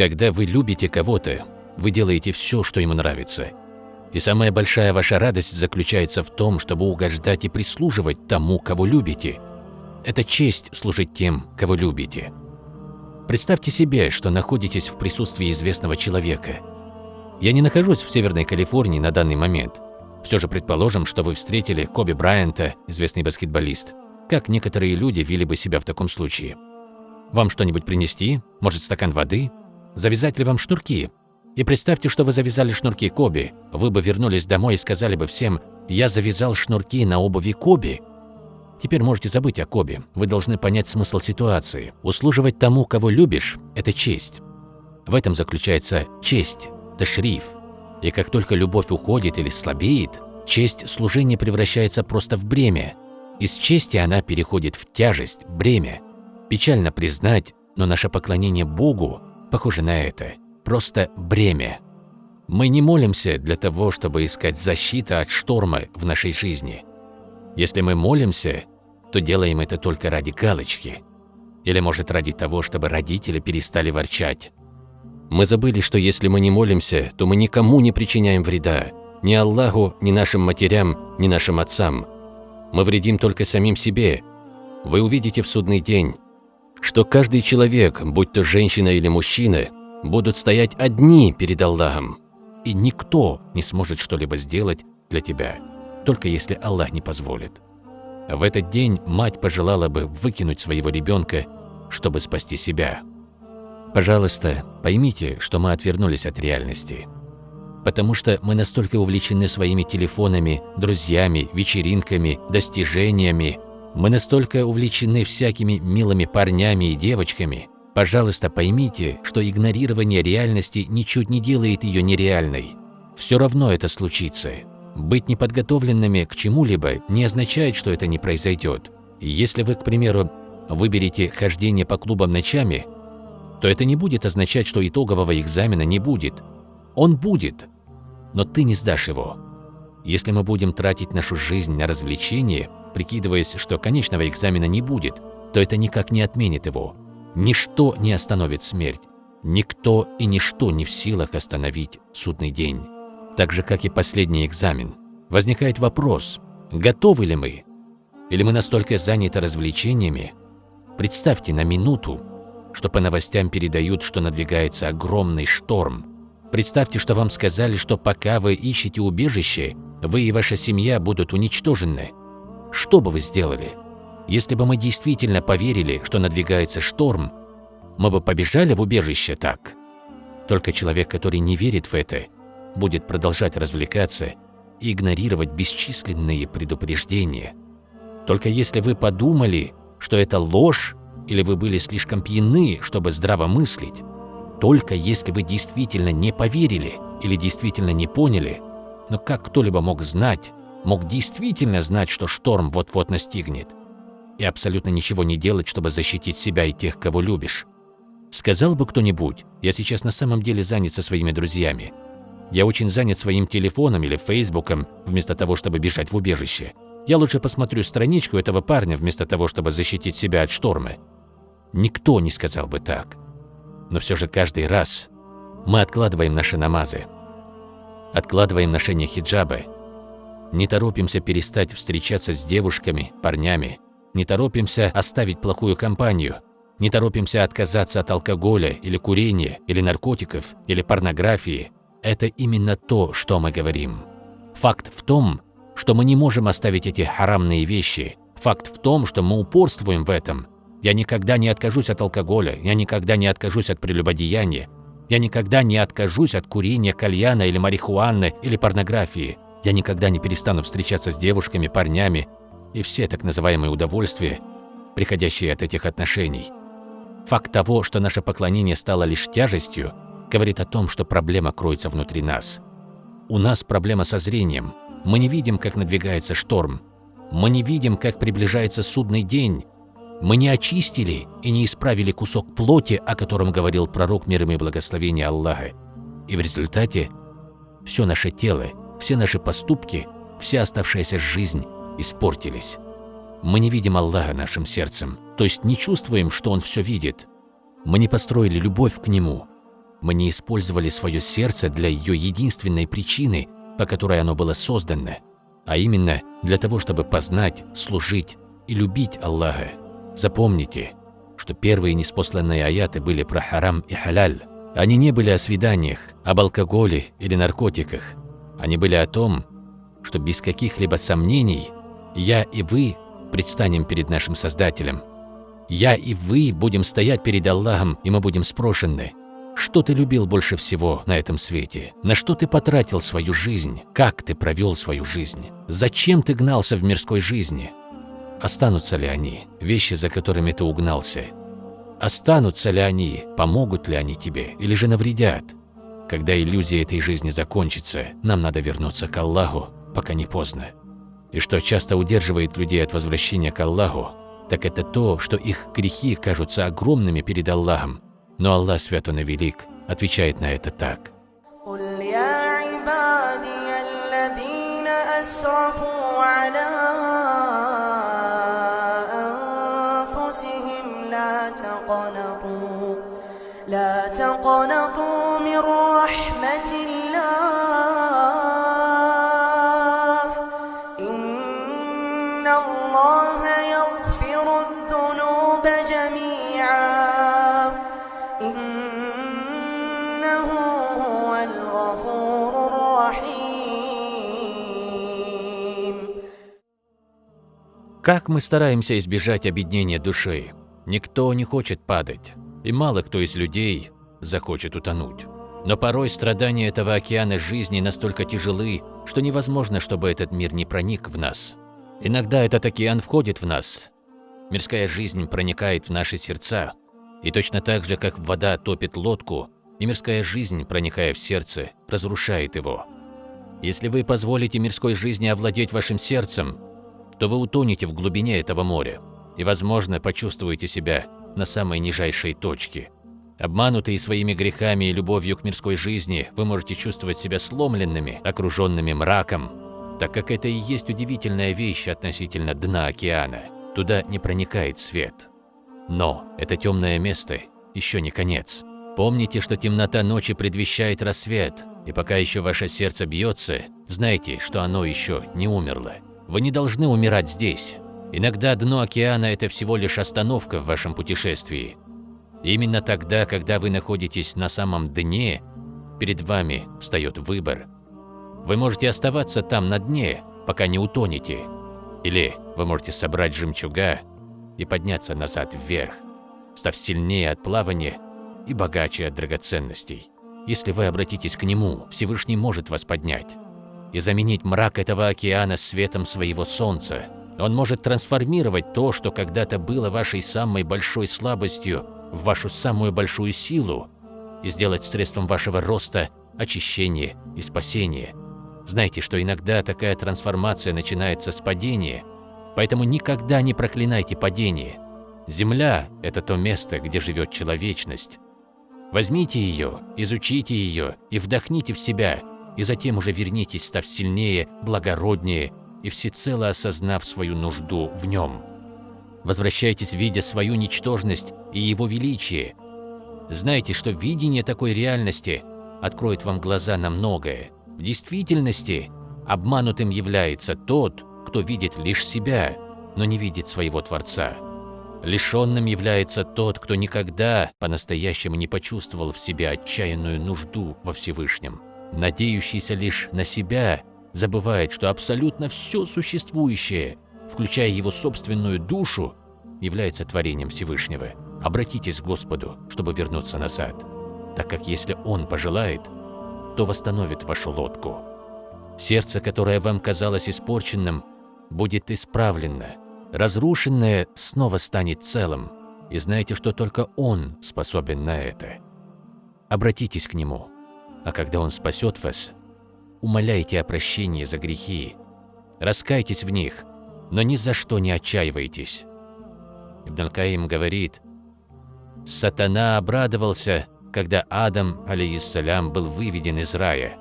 Когда вы любите кого-то, вы делаете все, что ему нравится. И самая большая ваша радость заключается в том, чтобы угождать и прислуживать тому, кого любите. Это честь служить тем, кого любите. Представьте себе, что находитесь в присутствии известного человека. Я не нахожусь в Северной Калифорнии на данный момент. Все же предположим, что вы встретили Коби Брайанта, известный баскетболист. Как некоторые люди вели бы себя в таком случае? Вам что-нибудь принести? Может, стакан воды? Завязать ли вам шнурки? И представьте, что вы завязали шнурки Коби. Вы бы вернулись домой и сказали бы всем «Я завязал шнурки на обуви Коби». Теперь можете забыть о Коби. Вы должны понять смысл ситуации. Услуживать тому, кого любишь – это честь. В этом заключается честь, ташриф. И как только любовь уходит или слабеет, честь служения превращается просто в бремя. Из чести она переходит в тяжесть, бремя. Печально признать, но наше поклонение Богу похоже на это просто бремя. Мы не молимся для того, чтобы искать защиты от шторма в нашей жизни. Если мы молимся, то делаем это только ради галочки. Или, может, ради того, чтобы родители перестали ворчать. Мы забыли, что если мы не молимся, то мы никому не причиняем вреда. Ни Аллаху, ни нашим матерям, ни нашим отцам. Мы вредим только самим себе. Вы увидите в судный день, что каждый человек, будь то женщина или мужчина, будут стоять одни перед Аллахом, и никто не сможет что-либо сделать для тебя, только если Аллах не позволит. В этот день мать пожелала бы выкинуть своего ребенка, чтобы спасти себя. Пожалуйста, поймите, что мы отвернулись от реальности. Потому что мы настолько увлечены своими телефонами, друзьями, вечеринками, достижениями, мы настолько увлечены всякими милыми парнями и девочками, Пожалуйста, поймите, что игнорирование реальности ничуть не делает ее нереальной. Все равно это случится. Быть неподготовленными к чему-либо не означает, что это не произойдет. Если вы, к примеру, выберете хождение по клубам ночами, то это не будет означать, что итогового экзамена не будет. Он будет, но ты не сдашь его. Если мы будем тратить нашу жизнь на развлечение, прикидываясь, что конечного экзамена не будет, то это никак не отменит его. Ничто не остановит смерть, никто и ничто не в силах остановить судный день. Так же, как и последний экзамен, возникает вопрос, готовы ли мы? Или мы настолько заняты развлечениями? Представьте на минуту, что по новостям передают, что надвигается огромный шторм. Представьте, что вам сказали, что пока вы ищете убежище, вы и ваша семья будут уничтожены. Что бы вы сделали? Если бы мы действительно поверили, что надвигается шторм, мы бы побежали в убежище так. Только человек, который не верит в это, будет продолжать развлекаться и игнорировать бесчисленные предупреждения. Только если вы подумали, что это ложь, или вы были слишком пьяны, чтобы здраво мыслить, только если вы действительно не поверили или действительно не поняли, но как кто-либо мог знать, мог действительно знать, что шторм вот-вот настигнет, и абсолютно ничего не делать, чтобы защитить себя и тех, кого любишь. Сказал бы кто-нибудь, я сейчас на самом деле занят со своими друзьями. Я очень занят своим телефоном или фейсбуком, вместо того, чтобы бежать в убежище. Я лучше посмотрю страничку этого парня, вместо того, чтобы защитить себя от шторма. Никто не сказал бы так. Но все же каждый раз мы откладываем наши намазы, откладываем ношение хиджаба, не торопимся перестать встречаться с девушками, парнями, не торопимся оставить плохую компанию, не торопимся отказаться от алкоголя или курения, или наркотиков, или порнографии. Это именно то, что мы говорим. Факт в том, что мы не можем оставить эти харамные вещи. Факт в том, что мы упорствуем в этом. Я никогда не откажусь от алкоголя, я никогда не откажусь от прелюбодеяния, я никогда не откажусь от курения кальяна или марихуаны или порнографии. Я никогда не перестану встречаться с девушками, парнями, и все так называемые удовольствия, приходящие от этих отношений. Факт того, что наше поклонение стало лишь тяжестью, говорит о том, что проблема кроется внутри нас. У нас проблема со зрением. Мы не видим, как надвигается шторм. Мы не видим, как приближается судный день. Мы не очистили и не исправили кусок плоти, о котором говорил пророк мир и благословения Аллаха. И в результате все наше тело, все наши поступки, вся оставшаяся жизнь испортились. Мы не видим Аллаха нашим сердцем, то есть не чувствуем, что Он все видит. Мы не построили любовь к Нему. Мы не использовали свое сердце для ее единственной причины, по которой оно было создано, а именно для того, чтобы познать, служить и любить Аллаха. Запомните, что первые неспосланные аяты были про харам и халяль. Они не были о свиданиях, об алкоголе или наркотиках. Они были о том, что без каких-либо сомнений я и вы предстанем перед нашим Создателем. Я и вы будем стоять перед Аллахом, и мы будем спрошены, что ты любил больше всего на этом свете? На что ты потратил свою жизнь? Как ты провел свою жизнь? Зачем ты гнался в мирской жизни? Останутся ли они, вещи, за которыми ты угнался? Останутся ли они, помогут ли они тебе или же навредят? Когда иллюзия этой жизни закончится, нам надо вернуться к Аллаху, пока не поздно. И что часто удерживает людей от возвращения к Аллаху, так это то, что их грехи кажутся огромными перед Аллахом, но Аллах Свят Он и Велик отвечает на это так. لا Как мы стараемся избежать объединения души? Никто не хочет падать и мало кто из людей захочет утонуть. Но порой страдания этого океана жизни настолько тяжелы, что невозможно, чтобы этот мир не проник в нас. Иногда этот океан входит в нас. Мирская жизнь проникает в наши сердца. И точно так же, как вода топит лодку, и мирская жизнь, проникая в сердце, разрушает его. Если вы позволите мирской жизни овладеть вашим сердцем, то вы утонете в глубине этого моря и, возможно, почувствуете себя на самой нижайшей точке. Обманутые своими грехами и любовью к мирской жизни, вы можете чувствовать себя сломленными, окруженными мраком, так как это и есть удивительная вещь относительно дна океана. Туда не проникает свет. Но это темное место еще не конец. Помните, что темнота ночи предвещает рассвет, и пока еще ваше сердце бьется, знайте, что оно еще не умерло. Вы не должны умирать здесь. Иногда дно океана – это всего лишь остановка в вашем путешествии. Именно тогда, когда вы находитесь на самом дне, перед вами встает выбор. Вы можете оставаться там на дне, пока не утонете. Или вы можете собрать жемчуга и подняться назад вверх, став сильнее от плавания и богаче от драгоценностей. Если вы обратитесь к Нему, Всевышний может вас поднять и заменить мрак этого океана светом своего солнца – он может трансформировать то, что когда-то было вашей самой большой слабостью, в вашу самую большую силу и сделать средством вашего роста, очищения и спасения. Знайте, что иногда такая трансформация начинается с падения, поэтому никогда не проклинайте падение. Земля – это то место, где живет человечность. Возьмите ее, изучите ее и вдохните в себя, и затем уже вернитесь, став сильнее, благороднее и всецело осознав свою нужду в нем. Возвращайтесь, видя свою ничтожность и его величие. Знайте, что видение такой реальности откроет вам глаза на многое. В действительности обманутым является тот, кто видит лишь себя, но не видит своего Творца. Лишенным является тот, кто никогда по-настоящему не почувствовал в себе отчаянную нужду во Всевышнем. Надеющийся лишь на себя забывает, что абсолютно все существующее, включая его собственную душу, является творением Всевышнего. Обратитесь к Господу, чтобы вернуться назад, так как если Он пожелает, то восстановит вашу лодку. Сердце, которое вам казалось испорченным, будет исправлено. Разрушенное снова станет целым, и знайте, что только Он способен на это. Обратитесь к Нему, а когда Он спасет вас, умоляйте о прощении за грехи, раскайтесь в них, но ни за что не отчаивайтесь. Ибн Аль-Каим говорит, «Сатана обрадовался, когда Адам, алейиссалям, был выведен из рая.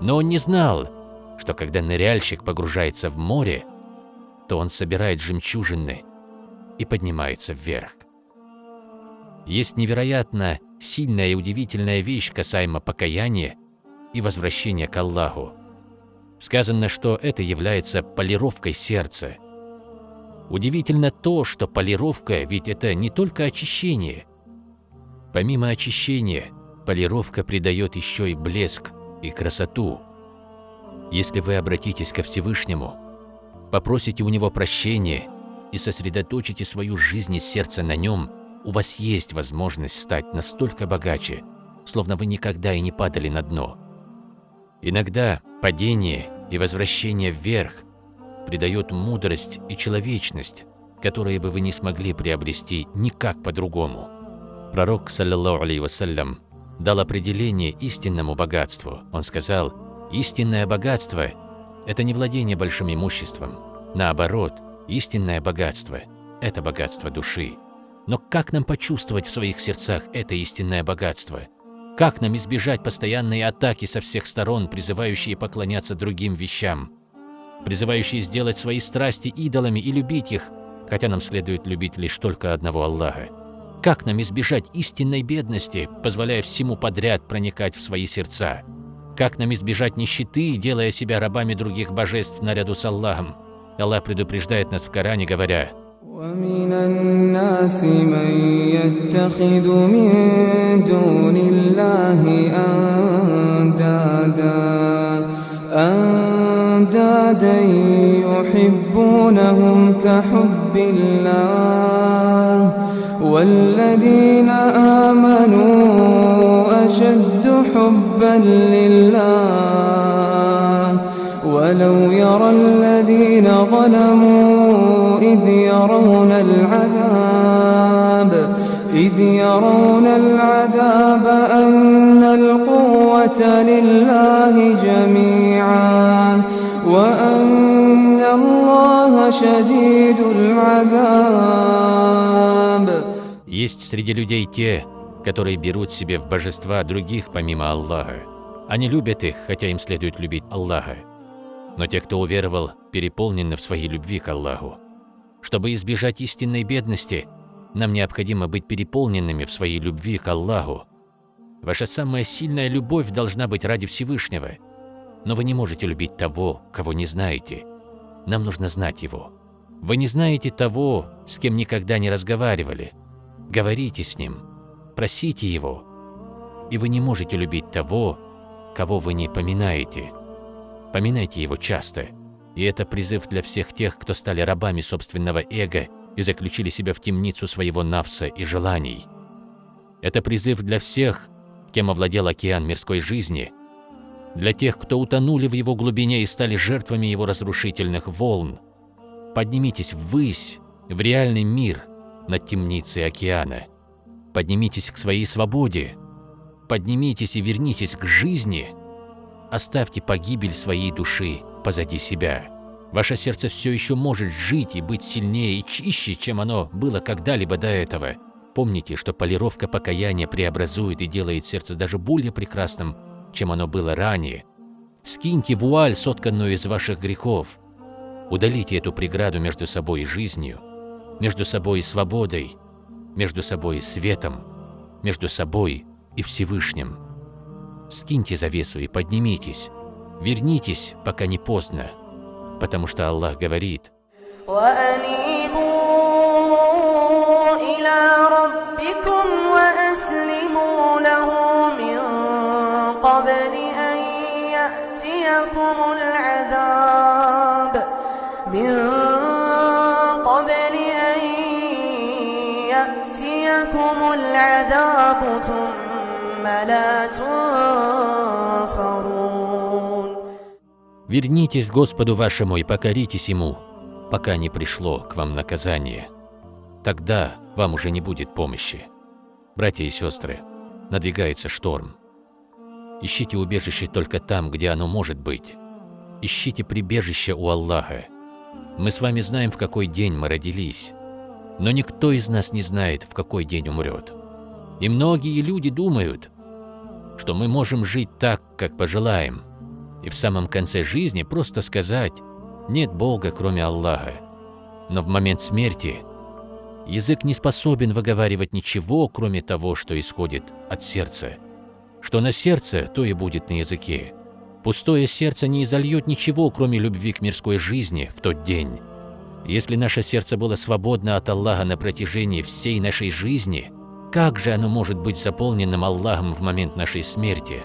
Но он не знал, что когда ныряльщик погружается в море, то он собирает жемчужины и поднимается вверх. Есть невероятно сильная и удивительная вещь касаемо покаяния и возвращения к Аллаху. Сказано, что это является полировкой сердца. Удивительно то, что полировка ведь это не только очищение. Помимо очищения, полировка придает еще и блеск и красоту. Если вы обратитесь ко Всевышнему, попросите у Него прощения и сосредоточите свою жизнь и сердце на Нем, у вас есть возможность стать настолько богаче, словно вы никогда и не падали на дно. Иногда падение и возвращение вверх придает мудрость и человечность, которые бы вы не смогли приобрести никак по-другому. Пророк, саллиллаху алейhi вассалям, дал определение истинному богатству. Он сказал, истинное богатство – это не владение большим имуществом. Наоборот, истинное богатство – это богатство души. Но как нам почувствовать в своих сердцах это истинное богатство? Как нам избежать постоянной атаки со всех сторон, призывающие поклоняться другим вещам? Призывающие сделать свои страсти идолами и любить их, хотя нам следует любить лишь только одного Аллаха. Как нам избежать истинной бедности, позволяя всему подряд проникать в свои сердца? Как нам избежать нищеты, делая себя рабами других божеств наряду с Аллахом? Аллах предупреждает нас в Коране, говоря, ومن الناس من يتخذ من دون الله أندادا أندادا يحبونهم كحب الله والذين آمنوا أشد حبا لله. ولو يرى الذين ظلموا إذ يرون العذاب إذ يرون العذاب أن القوة لله جميعا وأن الله شديد العذاب Есть среди людей те, которые берут себе в божества других помимо Аллаха. Они любят их, хотя им следует любить Аллаха. Но те, кто уверовал, переполнены в своей любви к Аллаху. Чтобы избежать истинной бедности, нам необходимо быть переполненными в своей любви к Аллаху. Ваша самая сильная любовь должна быть ради Всевышнего. Но вы не можете любить того, кого не знаете. Нам нужно знать Его. Вы не знаете того, с кем никогда не разговаривали. Говорите с Ним, просите Его. И вы не можете любить того, кого вы не поминаете. Поминайте Его часто. И это призыв для всех тех, кто стали рабами собственного эго и заключили себя в темницу своего навса и желаний. Это призыв для всех, кем овладел океан мирской жизни, для тех, кто утонули в его глубине и стали жертвами его разрушительных волн. Поднимитесь ввысь, в реальный мир над темницей океана. Поднимитесь к своей свободе. Поднимитесь и вернитесь к жизни. Оставьте погибель своей души позади себя. Ваше сердце все еще может жить и быть сильнее и чище, чем оно было когда-либо до этого. Помните, что полировка покаяния преобразует и делает сердце даже более прекрасным, чем оно было ранее. Скиньте вуаль, сотканную из ваших грехов. Удалите эту преграду между собой и жизнью, между собой и свободой, между собой и светом, между собой и Всевышним Скиньте завесу и поднимитесь. Вернитесь, пока не поздно, потому что Аллах говорит, وأنيبوا إلى ربكم وأسلموا له من قبل أن يأتيكم العذاب من ثم لا تنصرون «Вернитесь к Господу вашему и покоритесь Ему, пока не пришло к вам наказание. Тогда вам уже не будет помощи. Братья и сестры, надвигается шторм. Ищите убежище только там, где оно может быть. Ищите прибежище у Аллаха. Мы с вами знаем, в какой день мы родились, но никто из нас не знает, в какой день умрет. И многие люди думают, что мы можем жить так, как пожелаем, и в самом конце жизни просто сказать «нет Бога, кроме Аллаха». Но в момент смерти Язык не способен выговаривать ничего, кроме того, что исходит от сердца. Что на сердце, то и будет на языке. Пустое сердце не изольет ничего, кроме любви к мирской жизни в тот день. Если наше сердце было свободно от Аллаха на протяжении всей нашей жизни, как же оно может быть заполненным Аллахом в момент нашей смерти?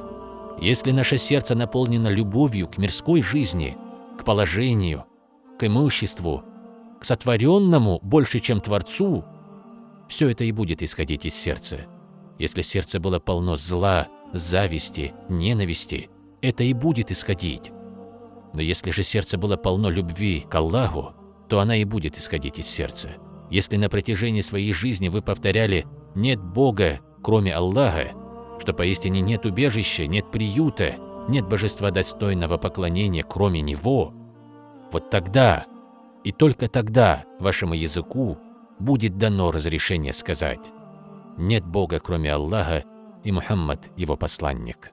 Если наше сердце наполнено любовью к мирской жизни, к положению, к имуществу, к сотворенному больше, чем Творцу, все это и будет исходить из сердца. Если сердце было полно зла, зависти, ненависти, это и будет исходить. Но если же сердце было полно любви к Аллаху, то она и будет исходить из сердца. Если на протяжении своей жизни вы повторяли «нет Бога, кроме Аллаха», что поистине нет убежища, нет приюта, нет божества достойного поклонения, кроме Него, вот тогда и только тогда вашему языку будет дано разрешение сказать «нет Бога, кроме Аллаха, и Мухаммад, его посланник».